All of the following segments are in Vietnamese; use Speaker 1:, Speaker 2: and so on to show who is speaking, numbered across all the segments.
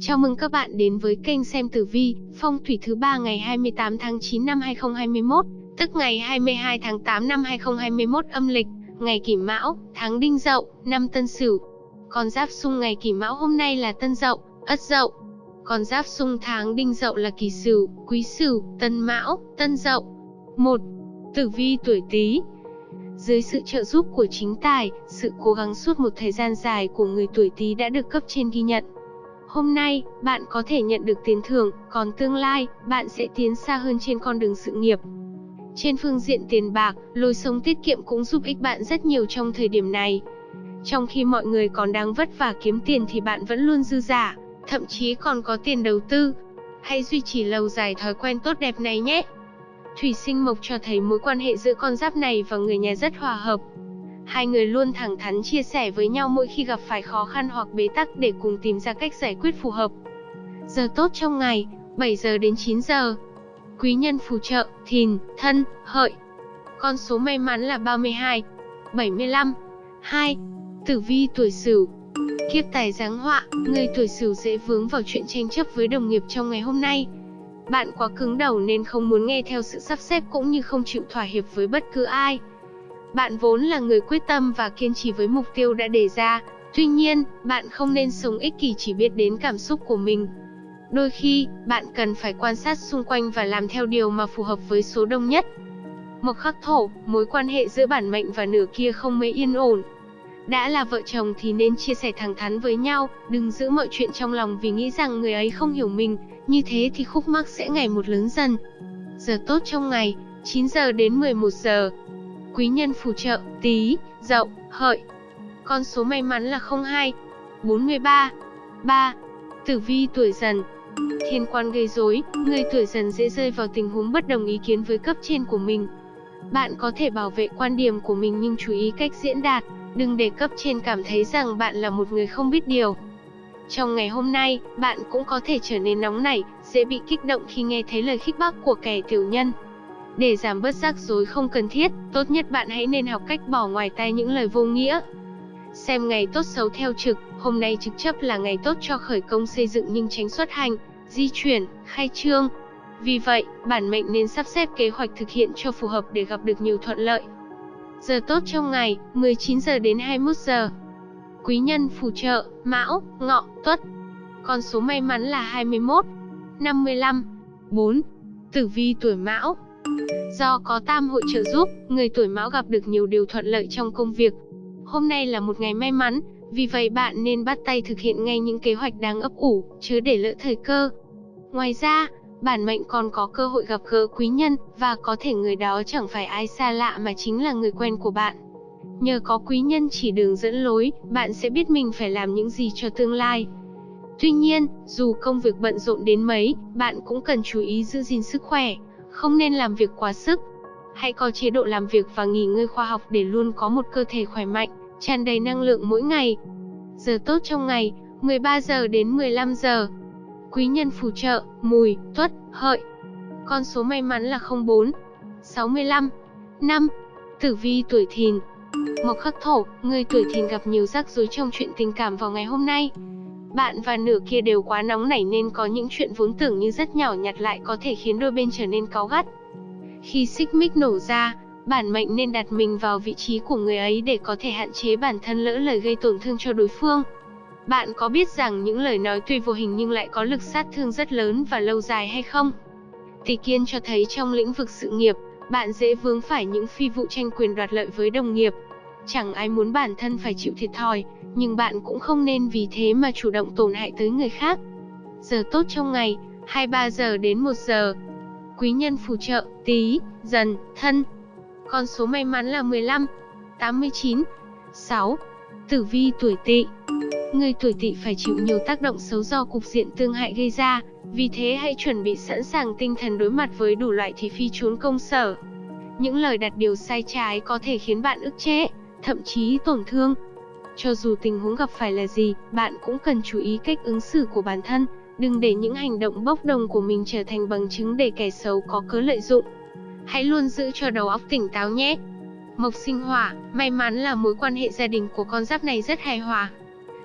Speaker 1: Chào mừng các bạn đến với kênh xem tử vi, phong thủy thứ ba ngày 28 tháng 9 năm 2021, tức ngày 22 tháng 8 năm 2021 âm lịch, ngày Kỷ Mão, tháng Đinh Dậu, năm Tân Sửu. Con giáp xung ngày Kỷ Mão hôm nay là Tân Dậu, Ất Dậu. Con giáp xung tháng Đinh Dậu là Kỷ Sửu, Quý Sửu, Tân Mão, Tân Dậu. 1. Tử vi tuổi Tý, dưới sự trợ giúp của chính tài, sự cố gắng suốt một thời gian dài của người tuổi Tý đã được cấp trên ghi nhận. Hôm nay, bạn có thể nhận được tiền thưởng, còn tương lai, bạn sẽ tiến xa hơn trên con đường sự nghiệp. Trên phương diện tiền bạc, lối sống tiết kiệm cũng giúp ích bạn rất nhiều trong thời điểm này. Trong khi mọi người còn đang vất vả kiếm tiền thì bạn vẫn luôn dư giả, thậm chí còn có tiền đầu tư. Hãy duy trì lâu dài thói quen tốt đẹp này nhé. Thủy sinh mộc cho thấy mối quan hệ giữa con giáp này và người nhà rất hòa hợp. Hai người luôn thẳng thắn chia sẻ với nhau mỗi khi gặp phải khó khăn hoặc bế tắc để cùng tìm ra cách giải quyết phù hợp. Giờ tốt trong ngày, 7 giờ đến 9 giờ. Quý nhân phù trợ, thìn, thân, hợi. Con số may mắn là 32, 75, 2. Tử vi tuổi Sửu. Kiếp tài giáng họa, người tuổi Sửu dễ vướng vào chuyện tranh chấp với đồng nghiệp trong ngày hôm nay. Bạn quá cứng đầu nên không muốn nghe theo sự sắp xếp cũng như không chịu thỏa hiệp với bất cứ ai. Bạn vốn là người quyết tâm và kiên trì với mục tiêu đã đề ra, tuy nhiên, bạn không nên sống ích kỷ chỉ biết đến cảm xúc của mình. Đôi khi, bạn cần phải quan sát xung quanh và làm theo điều mà phù hợp với số đông nhất. Mộc khắc thổ, mối quan hệ giữa bản mệnh và nửa kia không mấy yên ổn. Đã là vợ chồng thì nên chia sẻ thẳng thắn với nhau, đừng giữ mọi chuyện trong lòng vì nghĩ rằng người ấy không hiểu mình, như thế thì khúc mắc sẽ ngày một lớn dần. Giờ tốt trong ngày, 9 giờ đến 11 giờ. Quý nhân phù trợ, tí, dậu, hợi. Con số may mắn là 02, 43, 3. Tử vi tuổi dần. Thiên quan gây rối, người tuổi dần dễ rơi vào tình huống bất đồng ý kiến với cấp trên của mình. Bạn có thể bảo vệ quan điểm của mình nhưng chú ý cách diễn đạt, đừng để cấp trên cảm thấy rằng bạn là một người không biết điều. Trong ngày hôm nay, bạn cũng có thể trở nên nóng nảy, dễ bị kích động khi nghe thấy lời khích bác của kẻ tiểu nhân. Để giảm bớt rắc rối không cần thiết, tốt nhất bạn hãy nên học cách bỏ ngoài tai những lời vô nghĩa. Xem ngày tốt xấu theo trực, hôm nay trực chấp là ngày tốt cho khởi công xây dựng nhưng tránh xuất hành, di chuyển, khai trương. Vì vậy, bản mệnh nên sắp xếp kế hoạch thực hiện cho phù hợp để gặp được nhiều thuận lợi. Giờ tốt trong ngày, 19 giờ đến 21 giờ. Quý nhân phù trợ, Mão, Ngọ, Tuất. Con số may mắn là 21, 55, 4. Tử vi tuổi Mão. Do có tam hội trợ giúp, người tuổi Mão gặp được nhiều điều thuận lợi trong công việc. Hôm nay là một ngày may mắn, vì vậy bạn nên bắt tay thực hiện ngay những kế hoạch đang ấp ủ, chứ để lỡ thời cơ. Ngoài ra, bản mệnh còn có cơ hội gặp gỡ quý nhân, và có thể người đó chẳng phải ai xa lạ mà chính là người quen của bạn. Nhờ có quý nhân chỉ đường dẫn lối, bạn sẽ biết mình phải làm những gì cho tương lai. Tuy nhiên, dù công việc bận rộn đến mấy, bạn cũng cần chú ý giữ gìn sức khỏe, không nên làm việc quá sức. Hãy có chế độ làm việc và nghỉ ngơi khoa học để luôn có một cơ thể khỏe mạnh, tràn đầy năng lượng mỗi ngày. Giờ tốt trong ngày, 13 giờ đến 15 giờ. Quý nhân phù trợ, mùi, tuất, hợi. Con số may mắn là 04, 65, 5. Tử vi tuổi thìn. Mộc khắc thổ, người tuổi thìn gặp nhiều rắc rối trong chuyện tình cảm vào ngày hôm nay. Bạn và nửa kia đều quá nóng nảy nên có những chuyện vốn tưởng như rất nhỏ nhặt lại có thể khiến đôi bên trở nên cáu gắt. Khi xích mích nổ ra, bản mệnh nên đặt mình vào vị trí của người ấy để có thể hạn chế bản thân lỡ lời gây tổn thương cho đối phương. Bạn có biết rằng những lời nói tuy vô hình nhưng lại có lực sát thương rất lớn và lâu dài hay không? Tỷ kiên cho thấy trong lĩnh vực sự nghiệp, bạn dễ vướng phải những phi vụ tranh quyền đoạt lợi với đồng nghiệp. Chẳng ai muốn bản thân phải chịu thiệt thòi, nhưng bạn cũng không nên vì thế mà chủ động tổn hại tới người khác. Giờ tốt trong ngày, 23 giờ đến 1 giờ. Quý nhân phù trợ, tí, dần, thân. Con số may mắn là 15, 89, 6. Tử vi tuổi tỵ Người tuổi tỵ phải chịu nhiều tác động xấu do cục diện tương hại gây ra, vì thế hãy chuẩn bị sẵn sàng tinh thần đối mặt với đủ loại thị phi trốn công sở. Những lời đặt điều sai trái có thể khiến bạn ức chế, thậm chí tổn thương. Cho dù tình huống gặp phải là gì, bạn cũng cần chú ý cách ứng xử của bản thân, đừng để những hành động bốc đồng của mình trở thành bằng chứng để kẻ xấu có cớ lợi dụng. Hãy luôn giữ cho đầu óc tỉnh táo nhé. Mộc sinh hỏa, may mắn là mối quan hệ gia đình của con giáp này rất hài hòa.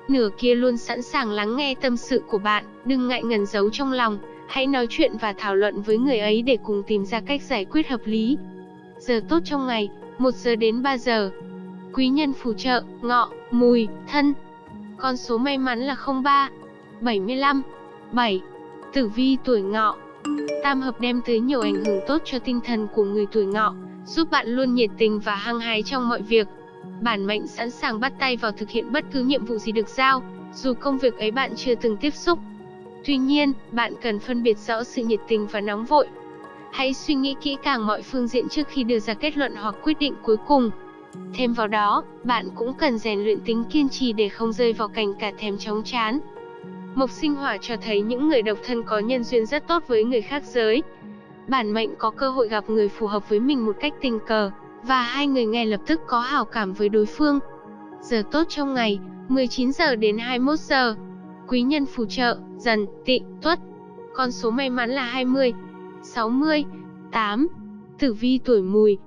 Speaker 1: Nửa kia luôn sẵn sàng lắng nghe tâm sự của bạn, đừng ngại ngần giấu trong lòng, hãy nói chuyện và thảo luận với người ấy để cùng tìm ra cách giải quyết hợp lý. Giờ tốt trong ngày, 1 giờ đến 3 giờ. Quý nhân phù trợ, ngọ, mùi, thân. Con số may mắn là 03, 75, 7. Tử vi tuổi ngọ. Tam hợp đem tới nhiều ảnh hưởng tốt cho tinh thần của người tuổi ngọ, giúp bạn luôn nhiệt tình và hăng hái trong mọi việc. Bản mệnh sẵn sàng bắt tay vào thực hiện bất cứ nhiệm vụ gì được giao, dù công việc ấy bạn chưa từng tiếp xúc. Tuy nhiên, bạn cần phân biệt rõ sự nhiệt tình và nóng vội. Hãy suy nghĩ kỹ càng mọi phương diện trước khi đưa ra kết luận hoặc quyết định cuối cùng. Thêm vào đó, bạn cũng cần rèn luyện tính kiên trì để không rơi vào cảnh cả thèm chóng chán. Mộc sinh hỏa cho thấy những người độc thân có nhân duyên rất tốt với người khác giới. Bản mệnh có cơ hội gặp người phù hợp với mình một cách tình cờ, và hai người ngay lập tức có hảo cảm với đối phương. Giờ tốt trong ngày, 19 giờ đến 21 giờ. Quý nhân phù trợ, dần, tị, tuất. Con số may mắn là 20, 60, 8. Tử vi tuổi mùi.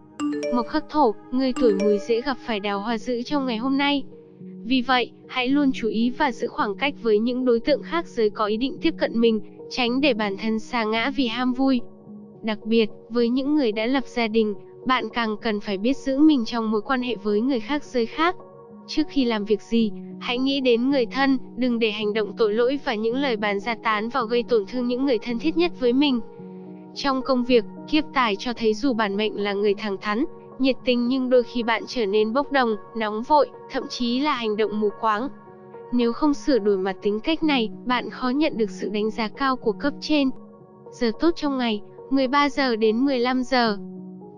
Speaker 1: Mộc khắc thổ, người tuổi mùi dễ gặp phải đào hoa dữ trong ngày hôm nay. Vì vậy, hãy luôn chú ý và giữ khoảng cách với những đối tượng khác giới có ý định tiếp cận mình, tránh để bản thân sa ngã vì ham vui. Đặc biệt, với những người đã lập gia đình, bạn càng cần phải biết giữ mình trong mối quan hệ với người khác giới khác. Trước khi làm việc gì, hãy nghĩ đến người thân, đừng để hành động tội lỗi và những lời bàn ra tán vào gây tổn thương những người thân thiết nhất với mình. Trong công việc, kiếp tài cho thấy dù bản mệnh là người thẳng thắn, nhiệt tình nhưng đôi khi bạn trở nên bốc đồng, nóng vội, thậm chí là hành động mù quáng. Nếu không sửa đổi mặt tính cách này, bạn khó nhận được sự đánh giá cao của cấp trên. Giờ tốt trong ngày, 13 giờ đến 15 giờ.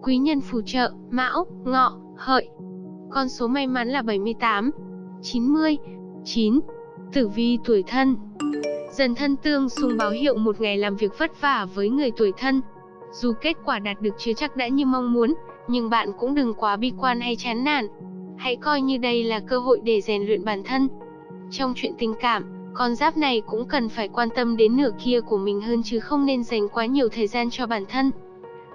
Speaker 1: Quý nhân phù trợ, Mão, Ngọ, Hợi. Con số may mắn là 78, 90, 9. Tử vi tuổi thân. Dần thân tương xung báo hiệu một ngày làm việc vất vả với người tuổi thân. Dù kết quả đạt được chưa chắc đã như mong muốn, nhưng bạn cũng đừng quá bi quan hay chán nản. Hãy coi như đây là cơ hội để rèn luyện bản thân. Trong chuyện tình cảm, con giáp này cũng cần phải quan tâm đến nửa kia của mình hơn chứ không nên dành quá nhiều thời gian cho bản thân.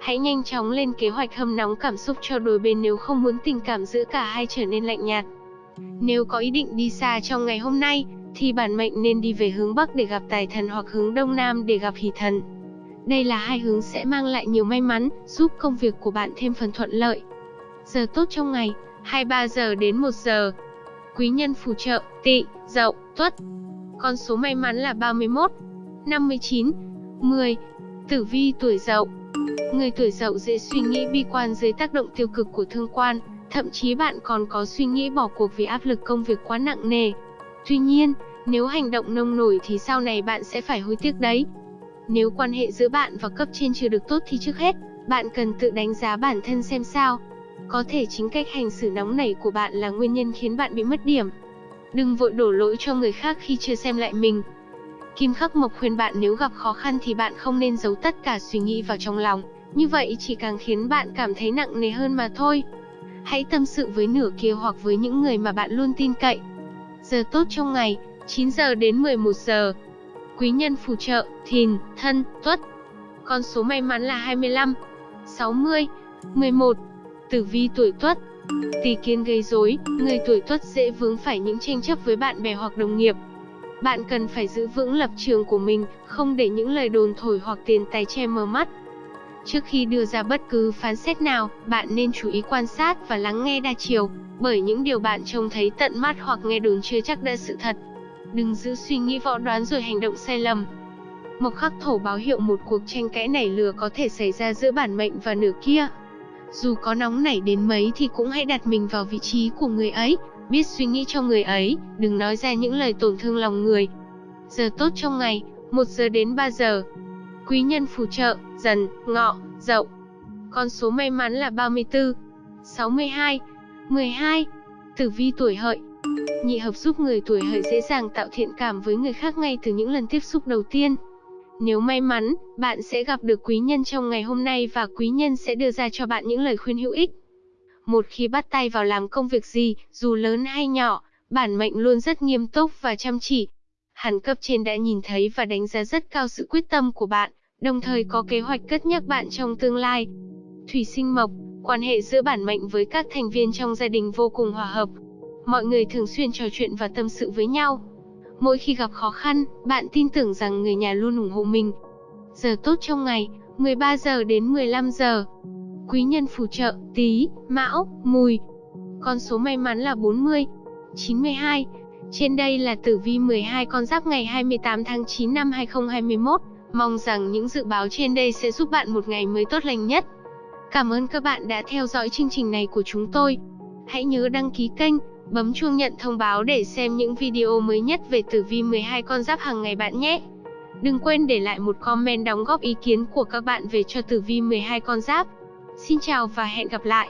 Speaker 1: Hãy nhanh chóng lên kế hoạch hâm nóng cảm xúc cho đôi bên nếu không muốn tình cảm giữa cả hai trở nên lạnh nhạt. Nếu có ý định đi xa trong ngày hôm nay, thì bản mệnh nên đi về hướng Bắc để gặp tài thần hoặc hướng Đông Nam để gặp hỷ thần. Đây là hai hướng sẽ mang lại nhiều may mắn, giúp công việc của bạn thêm phần thuận lợi. Giờ tốt trong ngày, 23 giờ đến 1 giờ. Quý nhân phù trợ, tị, dậu, tuất. Con số may mắn là 31, 59, 10. Tử vi tuổi dậu. Người tuổi dậu dễ suy nghĩ bi quan dưới tác động tiêu cực của thương quan, thậm chí bạn còn có suy nghĩ bỏ cuộc vì áp lực công việc quá nặng nề. Tuy nhiên, nếu hành động nông nổi thì sau này bạn sẽ phải hối tiếc đấy. Nếu quan hệ giữa bạn và cấp trên chưa được tốt thì trước hết, bạn cần tự đánh giá bản thân xem sao. Có thể chính cách hành xử nóng nảy của bạn là nguyên nhân khiến bạn bị mất điểm. Đừng vội đổ lỗi cho người khác khi chưa xem lại mình. Kim Khắc Mộc khuyên bạn nếu gặp khó khăn thì bạn không nên giấu tất cả suy nghĩ vào trong lòng, như vậy chỉ càng khiến bạn cảm thấy nặng nề hơn mà thôi. Hãy tâm sự với nửa kia hoặc với những người mà bạn luôn tin cậy. Giờ tốt trong ngày, 9 giờ đến 11 giờ. Quý nhân phù trợ, thìn, thân, tuất. Con số may mắn là 25, 60, 11. Tử vi tuổi tuất. Tỷ kiến gây rối, người tuổi tuất dễ vướng phải những tranh chấp với bạn bè hoặc đồng nghiệp. Bạn cần phải giữ vững lập trường của mình, không để những lời đồn thổi hoặc tiền tài che mờ mắt. Trước khi đưa ra bất cứ phán xét nào, bạn nên chú ý quan sát và lắng nghe đa chiều, bởi những điều bạn trông thấy tận mắt hoặc nghe đồn chưa chắc đã sự thật. Đừng giữ suy nghĩ võ đoán rồi hành động sai lầm. Mộc khắc thổ báo hiệu một cuộc tranh cãi nảy lửa có thể xảy ra giữa bản mệnh và nửa kia. Dù có nóng nảy đến mấy thì cũng hãy đặt mình vào vị trí của người ấy, biết suy nghĩ cho người ấy, đừng nói ra những lời tổn thương lòng người. Giờ tốt trong ngày, 1 giờ đến 3 giờ. Quý nhân phù trợ, dần, ngọ, dậu. Con số may mắn là 34, 62, 12. Tử vi tuổi hợi. Nhị hợp giúp người tuổi hợi dễ dàng tạo thiện cảm với người khác ngay từ những lần tiếp xúc đầu tiên. Nếu may mắn, bạn sẽ gặp được quý nhân trong ngày hôm nay và quý nhân sẽ đưa ra cho bạn những lời khuyên hữu ích. Một khi bắt tay vào làm công việc gì, dù lớn hay nhỏ, bản mệnh luôn rất nghiêm túc và chăm chỉ. Hẳn cấp trên đã nhìn thấy và đánh giá rất cao sự quyết tâm của bạn, đồng thời có kế hoạch cất nhắc bạn trong tương lai. Thủy sinh mộc, quan hệ giữa bản mệnh với các thành viên trong gia đình vô cùng hòa hợp. mọi người thường xuyên trò chuyện và tâm sự với nhau. Mỗi khi gặp khó khăn, bạn tin tưởng rằng người nhà luôn ủng hộ mình. Giờ tốt trong ngày, 13 giờ đến 15 giờ. Quý nhân phù trợ, Tý, Mão, Mùi. Con số may mắn là 40, 92. Trên đây là tử vi 12 con giáp ngày 28 tháng 9 năm 2021. Mong rằng những dự báo trên đây sẽ giúp bạn một ngày mới tốt lành nhất. Cảm ơn các bạn đã theo dõi chương trình này của chúng tôi. Hãy nhớ đăng ký kênh, bấm chuông nhận thông báo để xem những video mới nhất về tử vi 12 con giáp hàng ngày bạn nhé. Đừng quên để lại một comment đóng góp ý kiến của các bạn về cho tử vi 12 con giáp. Xin chào và hẹn gặp lại.